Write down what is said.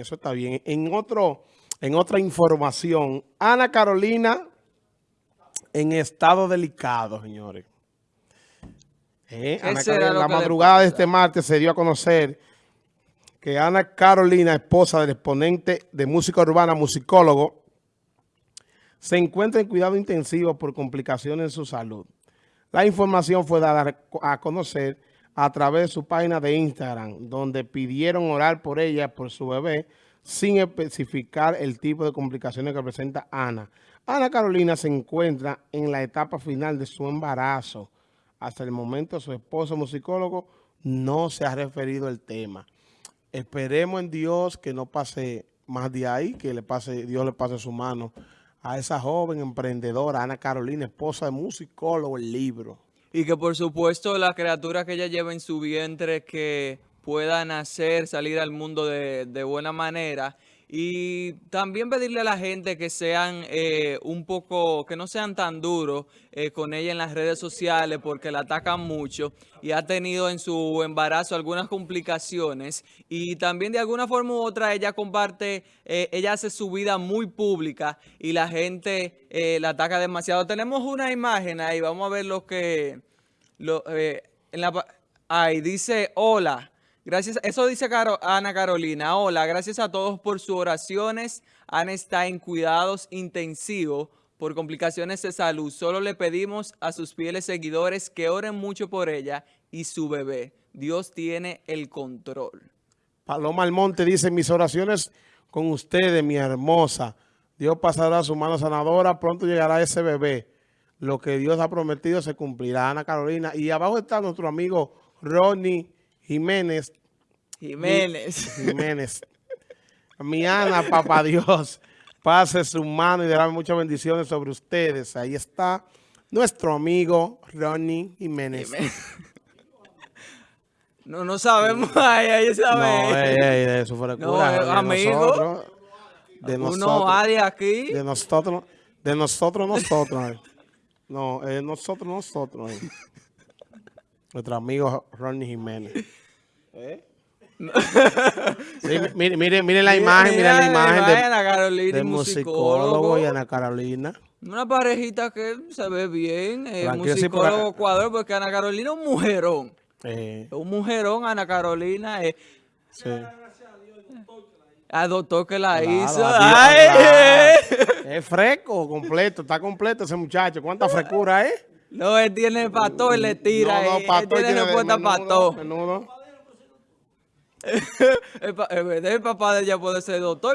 bien, eso está bien. En, otro, en otra información, Ana Carolina en estado delicado, señores. Eh, Ana Carolina, la madrugada de este martes se dio a conocer que Ana Carolina, esposa del exponente de música urbana, musicólogo, se encuentra en cuidado intensivo por complicaciones en su salud. La información fue dada a conocer a través de su página de Instagram, donde pidieron orar por ella, por su bebé, sin especificar el tipo de complicaciones que presenta Ana. Ana Carolina se encuentra en la etapa final de su embarazo. Hasta el momento su esposo musicólogo no se ha referido al tema. Esperemos en Dios que no pase más de ahí, que le pase, Dios le pase su mano a esa joven emprendedora, Ana Carolina, esposa de musicólogo, el libro. Y que por supuesto la criatura que ella lleva en su vientre que pueda nacer, salir al mundo de, de buena manera y también pedirle a la gente que sean eh, un poco, que no sean tan duros eh, con ella en las redes sociales porque la atacan mucho y ha tenido en su embarazo algunas complicaciones y también de alguna forma u otra ella comparte, eh, ella hace su vida muy pública y la gente la ataca demasiado. Tenemos una imagen ahí, vamos a ver lo que, lo, en ahí dice hola. Gracias, eso dice Ana Carolina. Hola, gracias a todos por sus oraciones. Ana está en cuidados intensivos por complicaciones de salud. Solo le pedimos a sus fieles seguidores que oren mucho por ella y su bebé. Dios tiene el control. Paloma Almonte dice, mis oraciones con ustedes, mi hermosa. Dios pasará su mano sanadora, pronto llegará ese bebé. Lo que Dios ha prometido se cumplirá, Ana Carolina. Y abajo está nuestro amigo Ronnie Jiménez. Jiménez. Jiménez. Mi Ana, papá Dios, pase su mano y dará muchas bendiciones sobre ustedes. Ahí está nuestro amigo Ronnie Jiménez. No, no sabemos. Ay, ahí sabe. No, ey, ey, eso fuera no, cura. de amigo. Nosotros, de Uno nosotros. aquí. De nosotros, de nosotros, nosotros. no, eh, nosotros, nosotros. Eh. Nuestro amigo Ronnie Jiménez. ¿Eh? sí, mire, mire, mire, la imagen, mire la imagen de, Ana Carolina de musicólogo y Ana Carolina. Una parejita que se ve bien, eh, musicólogo cuadro, porque Ana Carolina es un mujerón. Eh. Un mujerón, Ana Carolina. Eh. Sí. Al doctor que la hizo. Ay. Es fresco, completo, está completo ese muchacho. ¿Cuánta frescura es? No, él tiene pato y le tira. No, no, pato él tiene respuesta el, el, papá de ella puede ser doctor.